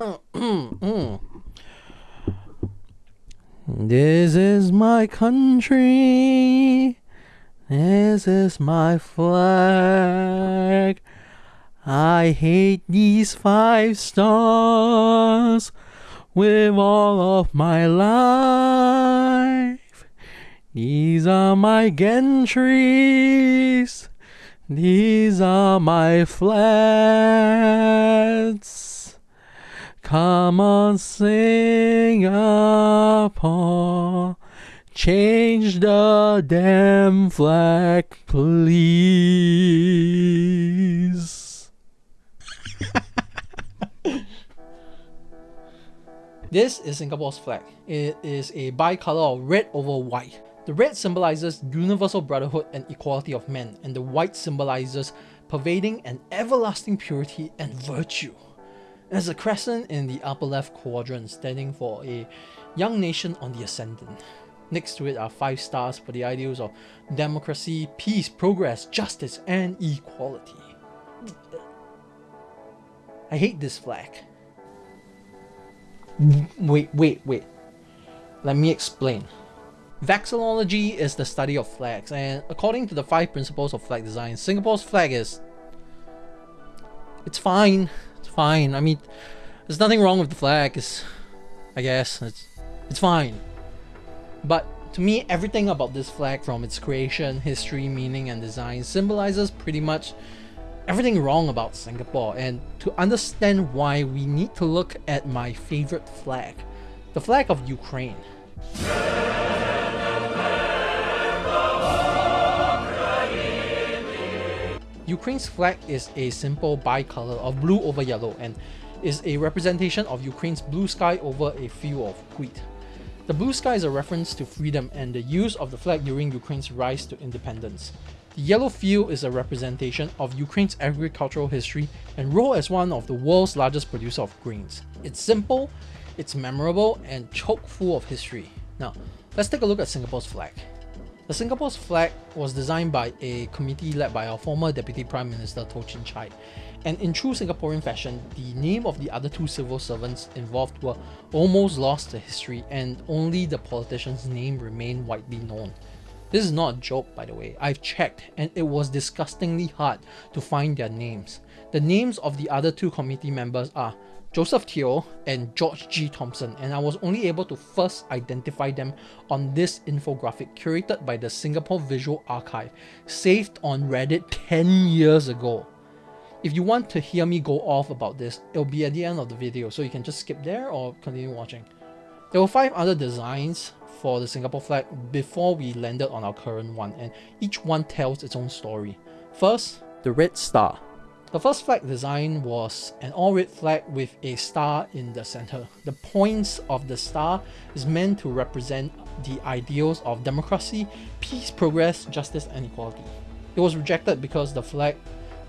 This is my country. This is my flag. I hate these five stars with all of my life. These are my gantries. These are my flats. Come on, Singapore. Change the damn flag, please. this is Singapore's flag. It is a bicolor of red over white. The red symbolizes universal brotherhood and equality of men, and the white symbolizes pervading and everlasting purity and virtue. There's a crescent in the upper left quadrant standing for a young nation on the ascendant. Next to it are five stars for the ideals of democracy, peace, progress, justice, and equality. I hate this flag. Wait, wait, wait. Let me explain. Vexillology is the study of flags, and according to the five principles of flag design, Singapore's flag is. It's fine. Fine. I mean, there's nothing wrong with the flag. It's, I guess it's it's fine. But to me, everything about this flag, from its creation, history, meaning, and design, symbolizes pretty much everything wrong about Singapore. And to understand why, we need to look at my favorite flag, the flag of Ukraine. Ukraine's flag is a simple bicolor of blue over yellow and is a representation of Ukraine's blue sky over a field of wheat. The blue sky is a reference to freedom and the use of the flag during Ukraine's rise to independence. The yellow field is a representation of Ukraine's agricultural history and role as one of the world's largest producer of grains. It's simple, it's memorable, and chock full of history. Now, let's take a look at Singapore's flag. The Singapore's flag was designed by a committee led by our former Deputy Prime Minister Toh Chin Chye. And in true Singaporean fashion, the name of the other two civil servants involved were almost lost to history and only the politician's name remained widely known. This is not a joke by the way, I've checked and it was disgustingly hard to find their names. The names of the other two committee members are Joseph Teo and George G. Thomson, and I was only able to first identify them on this infographic curated by the Singapore Visual Archive, saved on Reddit 10 years ago. If you want to hear me go off about this, it'll be at the end of the video, so you can just skip there or continue watching. There were 5 other designs for the Singapore flag before we landed on our current one, and each one tells its own story. First, the red star. The first flag design was an all-red flag with a star in the center. The points of the star is meant to represent the ideals of democracy, peace, progress, justice, and equality. It was rejected because the flag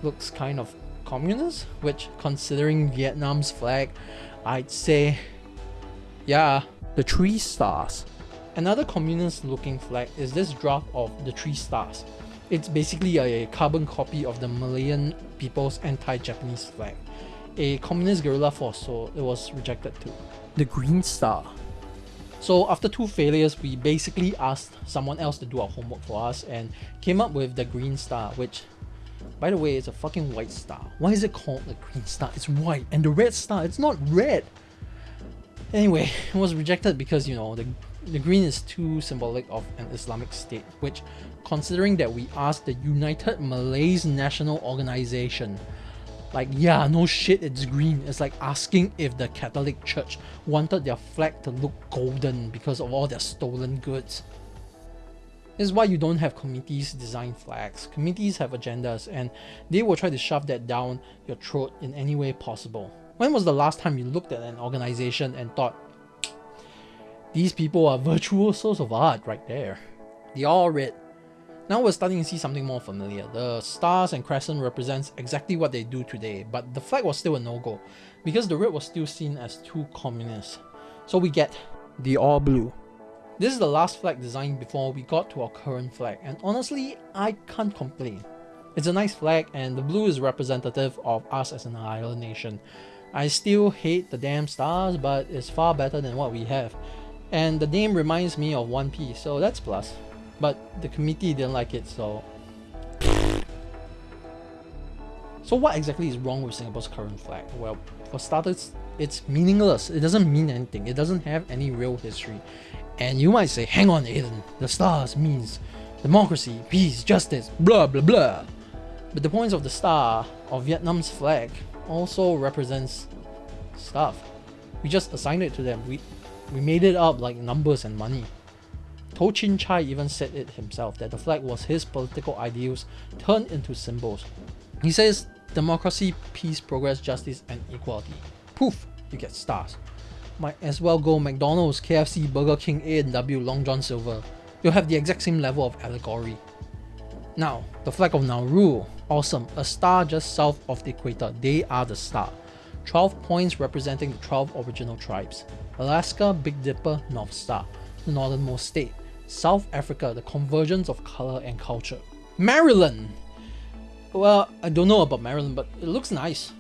looks kind of communist, which considering Vietnam's flag, I'd say, yeah, the three stars. Another communist looking flag is this draft of the three stars. It's basically a carbon copy of the Malayan people's anti-Japanese flag. A communist guerrilla force, so it was rejected too. The Green Star. So after two failures, we basically asked someone else to do our homework for us and came up with the Green Star, which by the way, it's a fucking white star. Why is it called the Green Star? It's white. And the Red Star, it's not red. Anyway, it was rejected because, you know, the the green is too symbolic of an Islamic state, which, considering that we asked the United Malays National Organization, like, yeah, no shit, it's green. It's like asking if the Catholic Church wanted their flag to look golden because of all their stolen goods. This is why you don't have committees design flags. Committees have agendas and they will try to shove that down your throat in any way possible. When was the last time you looked at an organization and thought, these people are virtuosos of art right there. They all red. Now we're starting to see something more familiar. The stars and crescent represents exactly what they do today, but the flag was still a no-go, because the red was still seen as too communist. So we get the all blue. This is the last flag designed before we got to our current flag, and honestly, I can't complain. It's a nice flag and the blue is representative of us as an island nation. I still hate the damn stars, but it's far better than what we have. And the name reminds me of One Piece, so that's plus. But the committee didn't like it, so... So what exactly is wrong with Singapore's current flag? Well, for starters, it's meaningless. It doesn't mean anything. It doesn't have any real history. And you might say, hang on Aiden, the stars means democracy, peace, justice, blah blah blah. But the points of the star of Vietnam's flag also represents stuff. We just assigned it to them. We we made it up like numbers and money. Toh Chin Chye even said it himself that the flag was his political ideals turned into symbols. He says democracy, peace, progress, justice, and equality. Poof, you get stars. Might as well go McDonald's, KFC, Burger King, A&W, Long John Silver. You'll have the exact same level of allegory. Now, the flag of Nauru, awesome, a star just south of the equator, they are the star. 12 points representing the 12 original tribes. Alaska, Big Dipper, North Star, the northernmost state. South Africa, the convergence of color and culture. Maryland! Well, I don't know about Maryland, but it looks nice.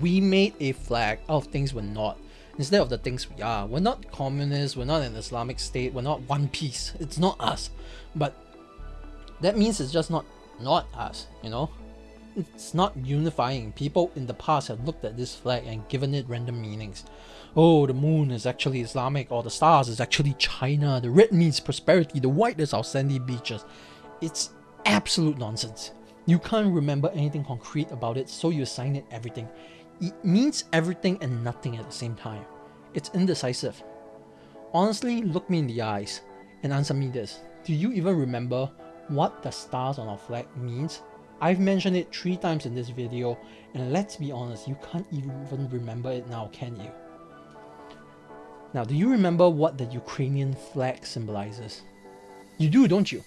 We made a flag out of things we're not, instead of the things we are. We're not communists, we're not an Islamic state, we're not one piece. It's not us. But that means it's just not not us, you know? It's not unifying. People in the past have looked at this flag and given it random meanings. Oh, the moon is actually Islamic, or the stars is actually China, the red means prosperity, the white is our sandy beaches. It's absolute nonsense. You can't remember anything concrete about it, so you assign it everything. It means everything and nothing at the same time. It's indecisive. Honestly, look me in the eyes and answer me this. Do you even remember what the stars on our flag means? I've mentioned it three times in this video and let's be honest, you can't even remember it now, can you? Now, do you remember what the Ukrainian flag symbolizes? You do, don't you?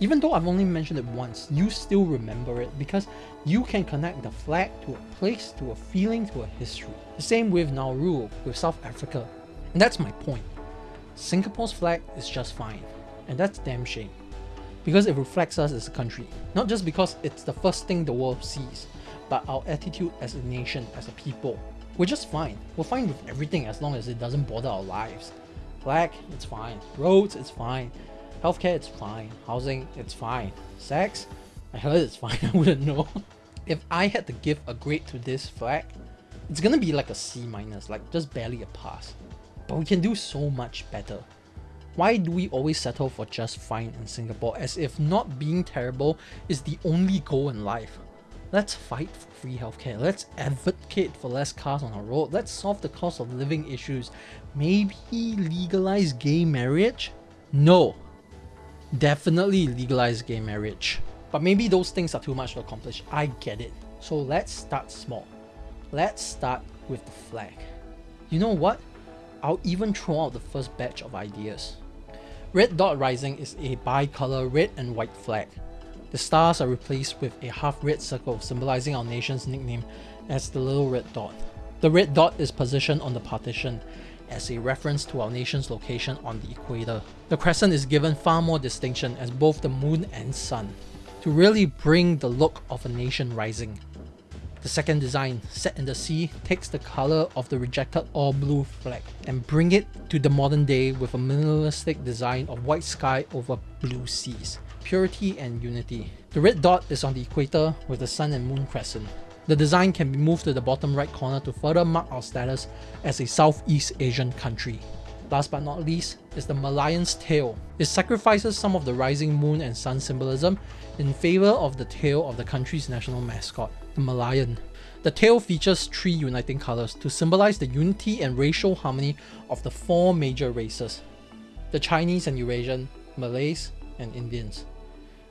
Even though I've only mentioned it once, you still remember it because you can connect the flag to a place, to a feeling, to a history. The same with Nauru, with South Africa. And that's my point. Singapore's flag is just fine. And that's damn shame. Because it reflects us as a country. Not just because it's the first thing the world sees, but our attitude as a nation, as a people. We're just fine. We're fine with everything as long as it doesn't bother our lives. Flag, it's fine. Roads, it's fine. Healthcare, it's fine. Housing, it's fine. Sex, I heard it's fine, I wouldn't know. if I had to give a grade to this flag, it's gonna be like a C minus, like just barely a pass. But we can do so much better. Why do we always settle for just fine in Singapore as if not being terrible is the only goal in life? Let's fight for free healthcare. Let's advocate for less cars on our road. Let's solve the cost of living issues. Maybe legalize gay marriage? No, Definitely legalize gay marriage. But maybe those things are too much to accomplish. I get it. So let's start small. Let's start with the flag. You know what? I'll even throw out the first batch of ideas. Red Dot Rising is a bi-color red and white flag. The stars are replaced with a half red circle symbolizing our nation's nickname as the little red dot. The red dot is positioned on the partition as a reference to our nation's location on the equator. The crescent is given far more distinction as both the moon and sun, to really bring the look of a nation rising. The second design, set in the sea, takes the color of the rejected all blue flag and bring it to the modern day with a minimalistic design of white sky over blue seas. Purity and unity. The red dot is on the equator with the sun and moon crescent. The design can be moved to the bottom right corner to further mark our status as a Southeast Asian country. Last but not least is the Merlion's tail. It sacrifices some of the rising moon and sun symbolism in favor of the tail of the country's national mascot, the Merlion. The tail features three uniting colors to symbolize the unity and racial harmony of the four major races, the Chinese and Eurasian, Malays, and Indians.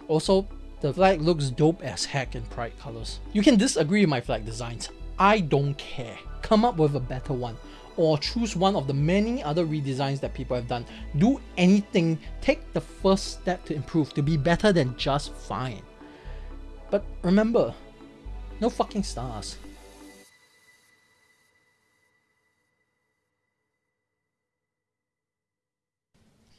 Also, the flag looks dope as heck in pride colors. You can disagree with my flag designs. I don't care. Come up with a better one or choose one of the many other redesigns that people have done. Do anything, take the first step to improve, to be better than just fine. But remember, no fucking stars.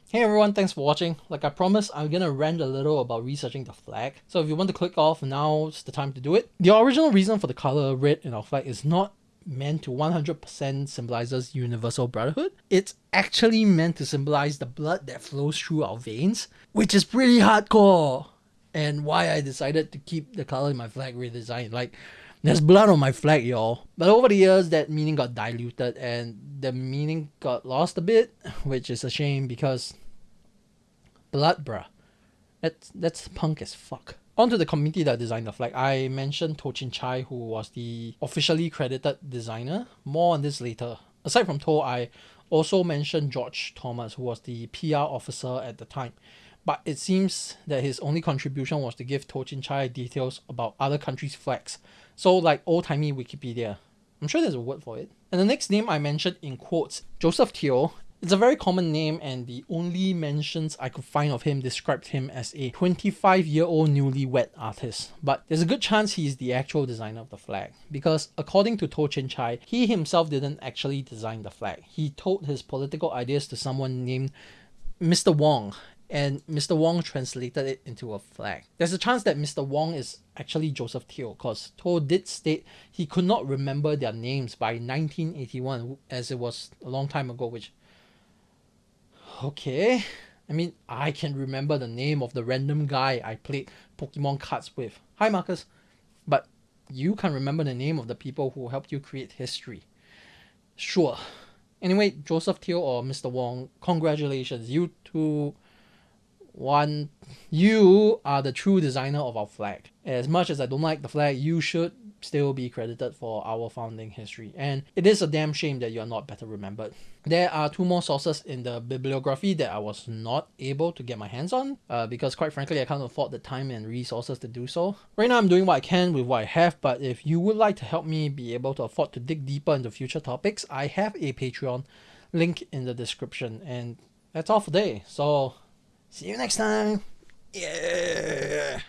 Hey everyone, thanks for watching. Like I promised, I'm gonna rant a little about researching the flag. So if you want to click off, now's the time to do it. The original reason for the color red in our flag is not meant to 100% symbolizes universal brotherhood. It's actually meant to symbolize the blood that flows through our veins, which is pretty hardcore. And why I decided to keep the color in my flag redesigned. Like, there's blood on my flag, y'all. But over the years, that meaning got diluted and the meaning got lost a bit, which is a shame because blood, bruh. That's, that's punk as fuck. On to the committee that designed the flag. I mentioned Toh Chin Chye, who was the officially credited designer. More on this later. Aside from Toh, I also mentioned George Thomas, who was the PR officer at the time. But it seems that his only contribution was to give Toh Chin Chye details about other countries' flags. So, like old timey Wikipedia. I'm sure there's a word for it. And the next name I mentioned in quotes, Joseph Teo, it's a very common name, and the only mentions I could find of him described him as a 25 year old newlywed artist. But there's a good chance he is the actual designer of the flag, because according to Toh Chin Chye, he himself didn't actually design the flag. He told his political ideas to someone named Mr. Wong, and Mr. Wong translated it into a flag. There's a chance that Mr. Wong is actually Joseph Teo, because Toh did state he could not remember their names by 1981, as it was a long time ago, which okay. I mean, I can remember the name of the random guy I played Pokemon cards with. Hi, Marcus. But you can't remember the name of the people who helped you create history. Sure. Anyway, Joseph Teo or Mr. Wong, congratulations. You two, one, you are the true designer of our flag. As much as I don't like the flag, you should still be credited for our founding history. And it is a damn shame that you're not better remembered. There are two more sources in the bibliography that I was not able to get my hands on uh, because quite frankly I can't afford the time and resources to do so. Right now I'm doing what I can with what I have but if you would like to help me be able to afford to dig deeper into future topics, I have a Patreon link in the description and that's all for today. So see you next time. Yeah.